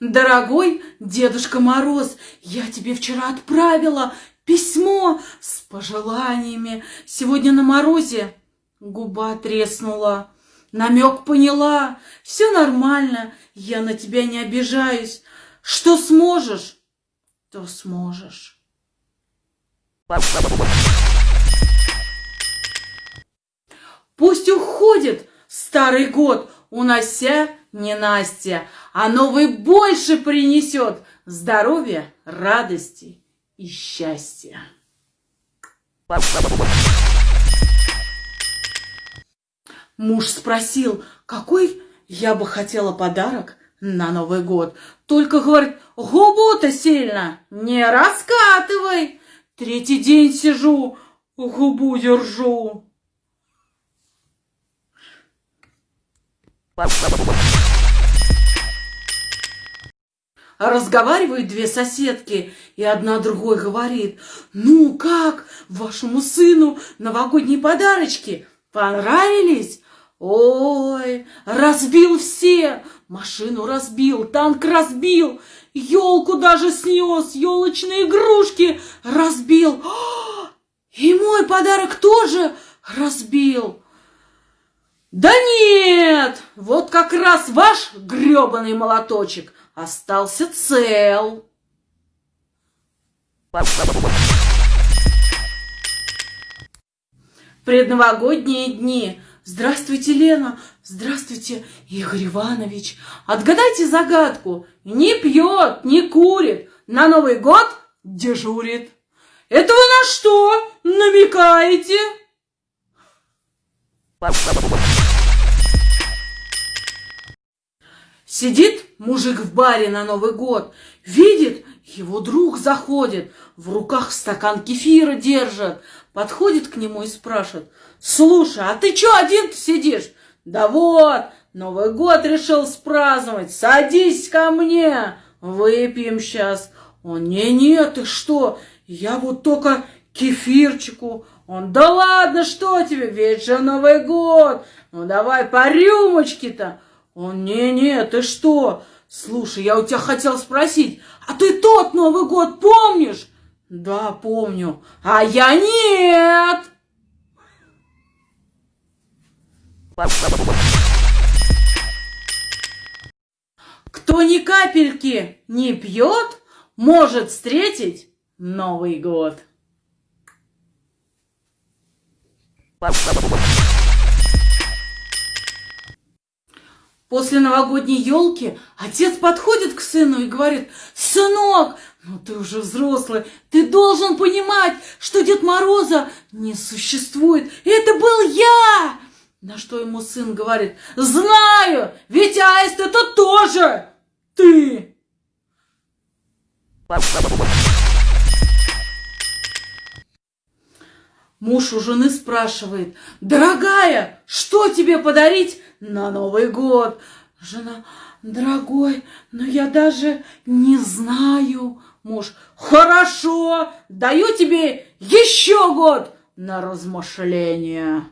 Дорогой Дедушка Мороз, я тебе вчера отправила письмо с пожеланиями. Сегодня на морозе губа треснула. Намек поняла. Все нормально, я на тебя не обижаюсь. Что сможешь, то сможешь. Пусть уходит старый год, унося ненастья, а новый больше принесет здоровья, радости и счастья. Муж спросил, какой я бы хотела подарок на Новый год. Только, говорит, губу-то сильно не раскатывай. Третий день сижу, губу держу. Разговаривают две соседки, и одна другой говорит, ну как, вашему сыну новогодние подарочки понравились? Ой, разбил все, машину разбил, танк разбил, елку даже снес, елочные игрушки разбил. И мой подарок тоже разбил. Да нет, вот как раз ваш грёбаный молоточек остался цел. Предновогодние дни. Здравствуйте, Лена. Здравствуйте, Игорь Иванович. Отгадайте загадку. Не пьет, не курит. На Новый год дежурит. Это вы на что намекаете? Сидит мужик в баре на Новый год, видит, его друг заходит, в руках стакан кефира держит, подходит к нему и спрашивает, слушай, а ты чё один сидишь? Да вот, Новый год решил спраздновать, садись ко мне, выпьем сейчас. Он, не-не, ты что, я вот только кефирчику. Он, да ладно, что тебе, ведь же Новый год, ну давай по рюмочке-то. Он, не-не, ты что? Слушай, я у тебя хотел спросить, а ты тот Новый год помнишь? Да, помню. А я нет. Кто ни капельки не пьет, может встретить Новый год. После новогодней елки отец подходит к сыну и говорит, «Сынок, ну ты уже взрослый, ты должен понимать, что Дед Мороза не существует. Это был я!» На что ему сын говорит, «Знаю, ведь Аист это тоже ты!» Муж у жены спрашивает, «Дорогая, что тебе подарить на Новый год?» Жена, «Дорогой, но я даже не знаю». Муж, «Хорошо, даю тебе еще год на размышление».